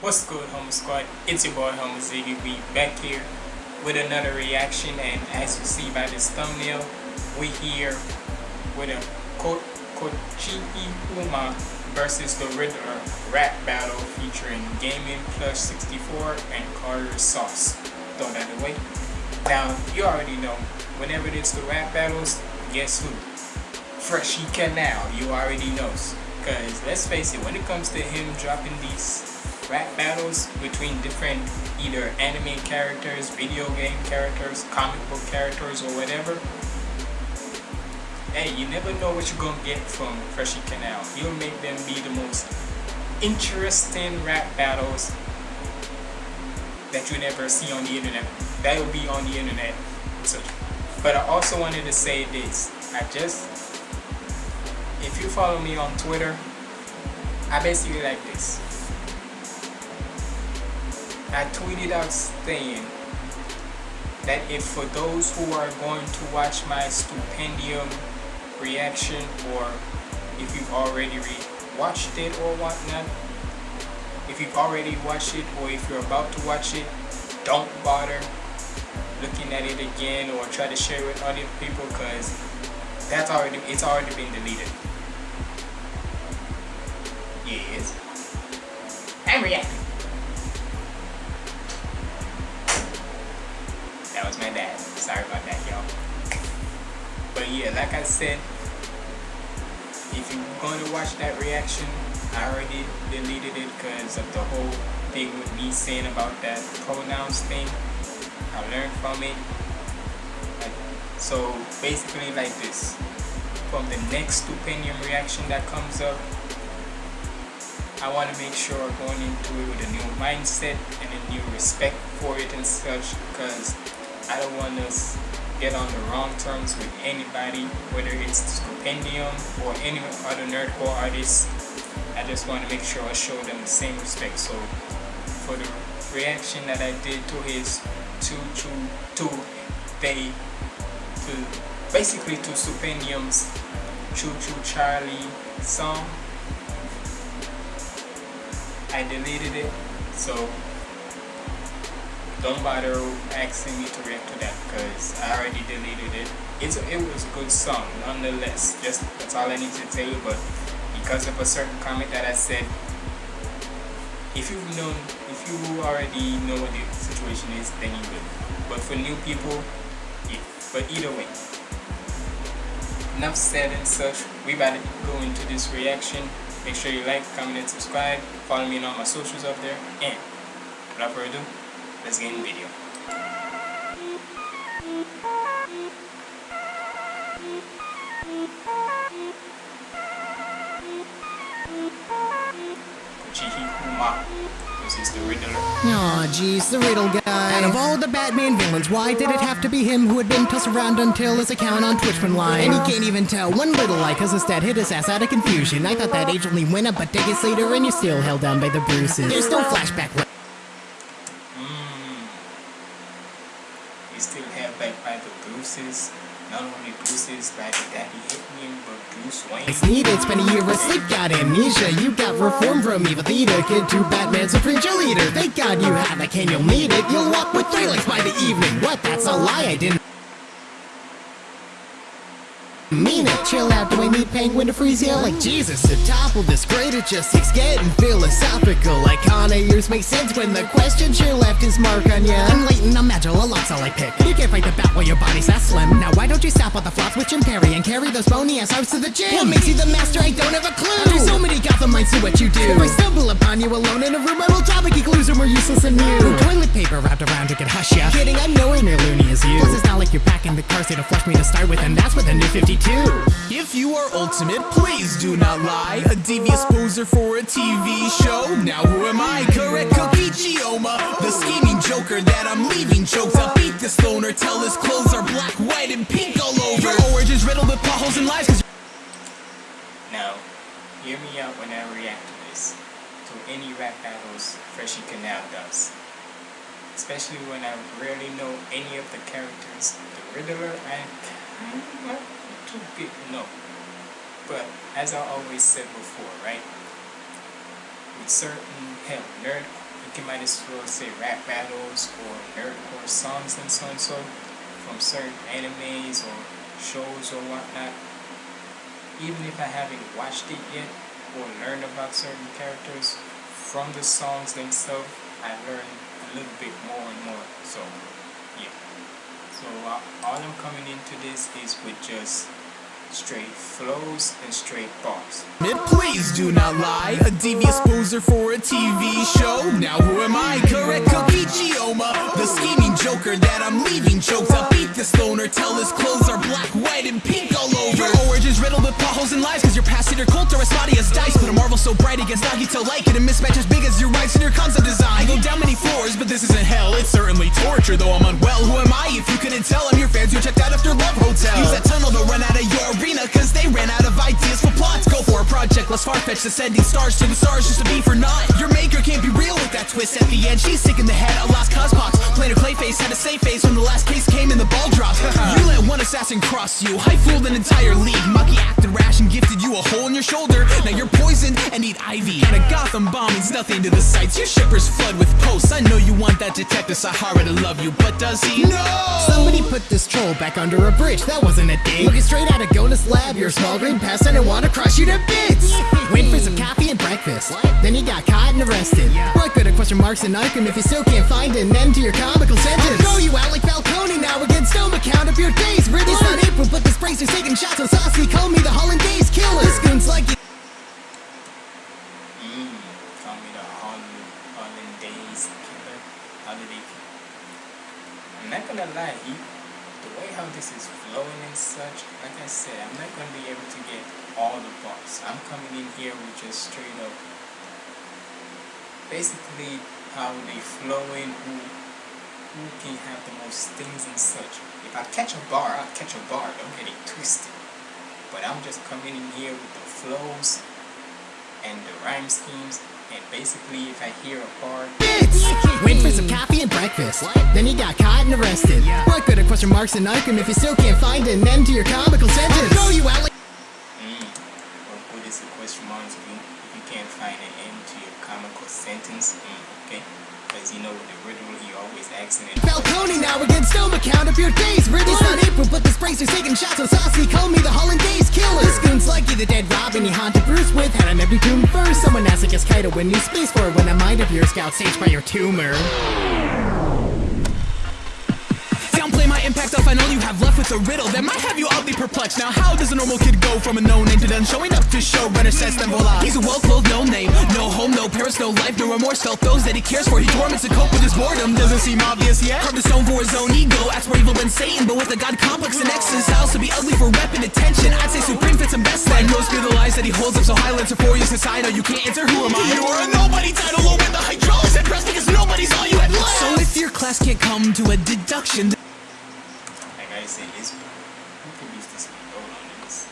What's good, Homo Squad? It's your boy, Homo Ziggy. We back here with another reaction, and as you see by this thumbnail, we here with a Ko Kokichi Oma versus the Riddler rap battle featuring Gaming Plus 64 and Carter Sauce. Throw that away. Now, you already know, whenever it's the rap battles, guess who? Freshy Kanal, you already knows. Because let's face it, when it comes to him dropping these rap battles between different either anime characters, video game characters, comic book characters, or whatever, hey, you never know what you're gonna get from Freshy Kanal. He'll make them be the most interesting rap battles that you never see on the internet. That will be on the internet. So, but I also wanted to say this. I just if you follow me on Twitter, I basically like this. I tweeted out saying that if for those who are going to watch my Stupendium reaction or if you've already watched it or whatnot, if you've already watched it or if you're about to watch it, don't bother looking at it again or try to share it with other people because that's already it's already been deleted. Yes. I'm reacting. That was my dad. Sorry about that, y'all. But yeah, like I said, if you're going to watch that reaction, I already deleted it because of the whole thing with me saying about that pronouns thing. I learned from it. So basically like this. From the next Stupendium reaction that comes up, I want to make sure going into it with a new mindset and a new respect for it and such because I don't want us get on the wrong terms with anybody, whether it's Stupendium or any other nerdcore artists. I just want to make sure I show them the same respect. So for the reaction that I did to his to to to they to basically to Stupendium's Choo Choo Charlie song I deleted it so don't bother asking me to react to that because I already deleted it. It's it was a good song nonetheless just that's all I need to tell you but because of a certain comment that I said if you've known if you already know what the situation is then you will. But for new people yeah but either way. Enough said and such. We to go into this reaction. Make sure you like, comment, and subscribe. Follow me on all my socials up there. And without further ado, let's get in the video. Aw, jeez, the Riddle guy. Out of all the Batman villains, why did it have to be him who had been tossed around until his account on Twitch went live? And he can't even tell one little lie cause dad hit his ass out of confusion. I thought that age only went up, but decades later and you're still held down by the bruises. There's no flashback. Still held back by the bruises. Not only bruises by the daddy hit me, but Bruce Wayne. It's needed, spent a year asleep, got amnesia. You got reform from evil theater, kid to Batman supreme cheerleader. Thank God you have a cane, you'll need it. You'll walk with three legs by the evening. What? That's a lie, I didn't it. Chill out, do I need penguin to freeze you? Like Jesus, to topple this grade, it just keeps getting philosophical. Like on ears make sense when the question sure left is mark on ya. I'm latent, I'm agile, a lot's all I pick. You can't fight the bat while your body's that slim. Now why don't you stop on the flops with Jim Carrey and carry those bony ass arms to the gym? What makes you the master? I don't have a clue. There's so many Gotham minds to what you do. If I stumble you alone in a room, drop a clues are more useless than you. Toilet paper wrapped around to get hush ya. Kidding, I'm nowhere near loony as you. Plus it's not like you're packing the car seat to flush me to start with, and that's with a new 52. If you are ultimate, please do not lie. A devious poser for a TV show. Now who am I? Correct Kokichi Oma, the scheming joker that I'm leaving choked up. Beat this loner, tell his clothes are black, white, and pink all over. Your origins riddled with potholes and lies. Now, hear me out when I react any rap battles Freshy Kanal does. Especially when I rarely know any of the characters. The Riddler, I kind of too no. But as I always said before, right? With certain hell, nerd you can might as well say rap battles or nerdcore songs and so and so from certain animes or shows or whatnot. Even if I haven't watched it yet or learned about certain characters from the songs themselves, I learn a little bit more and more. So, yeah. So uh, all I'm coming into this is with just straight flows and straight bars. Please do not lie, a devious poser for a TV show. Now who am I? Correct Kokichi Oma, the scheming joker that I'm leaving choked. I'll beat this loner till his clothes are black, white, and pink all over. Your origins riddled with potholes and lies, cause your past your cult are as spotty as dice. But a marvel so bright against Nagito like it, a mismatch project less far-fetched, ascending stars to the stars just to be for naught. Your maker can't be real with that twist at the end. She's sick in the head, a lost cause box. Planar Clayface had a safe face when the last case came and the ball dropped. you let one assassin cross you, I fooled an entire league. Mucky acted rash and gifted you a hole in your shoulder. Now you're need ivy. And a Gotham bomb means nothing to the sights. Your shippers flood with posts. I know you want that detective Saihara to love you, but does he? No! Somebody put this troll back under a bridge, that wasn't a dig. Looking straight out of Gonus Lab, you're a small green pest and I wanna crush you to bits. Wait for some coffee and breakfast, then you got caught and arrested. yeah. What good are question marks and Arkham if you still can't find an end to your comical sentence? I'll throw you out like Falcone now against Stone count up your days. Really not April, but this bracer's taking shots on Saucy. Call me the Hollandaise killer. This goon's like you. Mmm, call me the Holland, Hollandaise killer. I'm not gonna lie, he, the way how this is flowing and such, like I said, I'm not gonna be able to get all the bars. I'm coming in here with just straight up, basically how they flowing, who, who can have the most things and such. If I catch a bar, I'll catch a bar. Don't get it twisted. But I'm just coming in here with the flows and the rhyme schemes. And basically, if I hear a bar, bits. Wait for some coffee and breakfast. Then he got caught and arrested. Yeah. What good are question marks and Arkham if you still can't find an end to your comical sentence? I'll throw you out like mm, what good is a question mark to you if you can't find an end to your comical sentence? Mm, okay. Because you know with the riddle, he always asking it. Falcone now against Stone count up your days. Really not April, but this bracer's taking shots on Saucy. Call me the Hollandaise killer. This goon's like you, the dead Robin he haunted Bruce with. Had him every tomb first. Someone asked like Kaido when new space for when a mind of yours got staged by your tumor. Off, I know you have left with a riddle that might have you oddly perplexed. Now, how does a normal kid go from a no name to then showing up to show better sense than voila? He's a well clothed no name, no home, no parents, no life, no remorse. Felt those that he cares for, he torments to cope with his boredom. Doesn't seem obvious yet. Carved a stone for his own ego, acts more evil than Satan, but with a god complex and excess. Styles to be ugly for and attention. I'd say Supreme fits him best. Like most fear the lies that he holds up so high, lands for you since I know you can't answer. Who am I? You are a nobody title over the hydraulics and press because nobody's all you had left. So if your class can't come to a deduction. I said, this who can use this beat? Hold on this.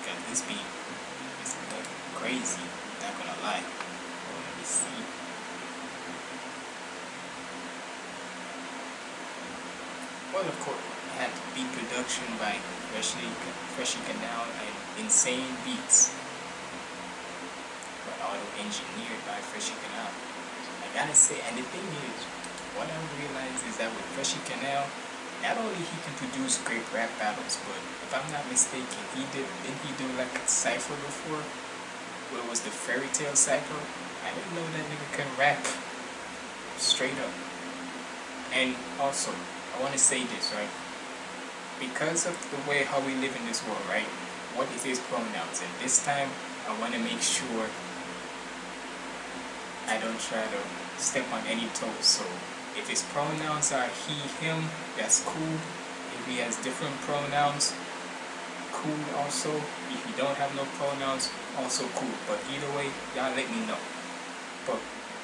Because this beat is crazy. Not gonna lie. Let me see. Well, of course, it had beat production by Freshly, Freshy Kanal and Insane Beats. But auto engineered by Freshy Kanal. I gotta say, and the thing is, what I realized is that with Freshy Kanal, not only he can produce great rap battles, but if I'm not mistaken, he did didn't he do like a cipher before? What was the fairy tale cipher? I didn't know that nigga can rap straight up. And also, I want to say this, right? Because of the way how we live in this world, right? What is his pronouns? And this time, I want to make sure I don't try to step on any toes. So if his pronouns are he, him, that's cool. If he has different pronouns, cool also. If you don't have no pronouns, also cool. But either way, y'all let me know. But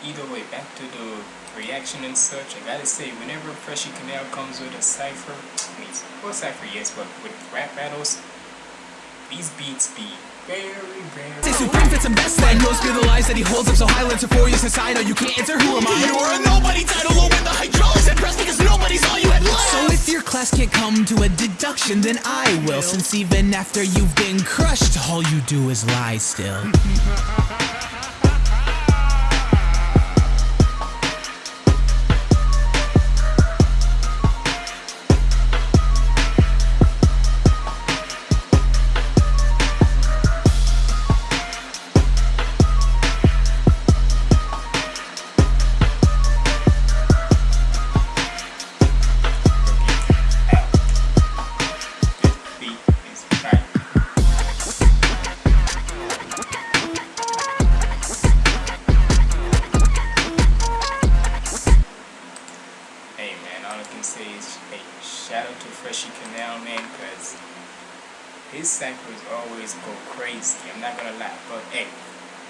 either way, back to the reaction and such, I gotta say, whenever Freshy Kanal comes with a cipher, I mean, well, cipher yes, but with rap battles, these beats be very, Say very. Supreme fits him best then Most fear the lies that he holds up so high Lands for you since I know you can't answer Who am I? You are a nobody title over the hydraulics and press because nobody's all you had left So if your class can't come to a deduction Then I will Since even after you've been crushed All you do is lie still can say a shout out to Freshy Kanal, man, because his samples always go crazy. I'm not going to lie. But, hey,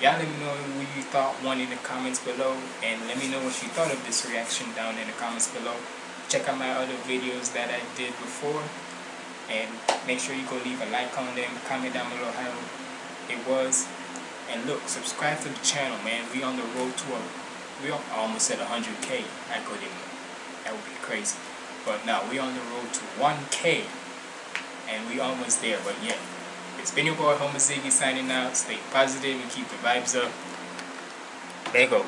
y'all let me know what you thought one in the comments below. And let me know what you thought of this reaction down in the comments below. Check out my other videos that I did before. And make sure you go leave a like on them. Comment down below how it was. And look, subscribe to the channel, man. We on the road to a... We almost at 100K. I couldn't that would be crazy. But now we on the road to 1k and we almost there, but yeah. It's been your boy Homer Ziggy signing out. Stay positive and keep the vibes up. There you go.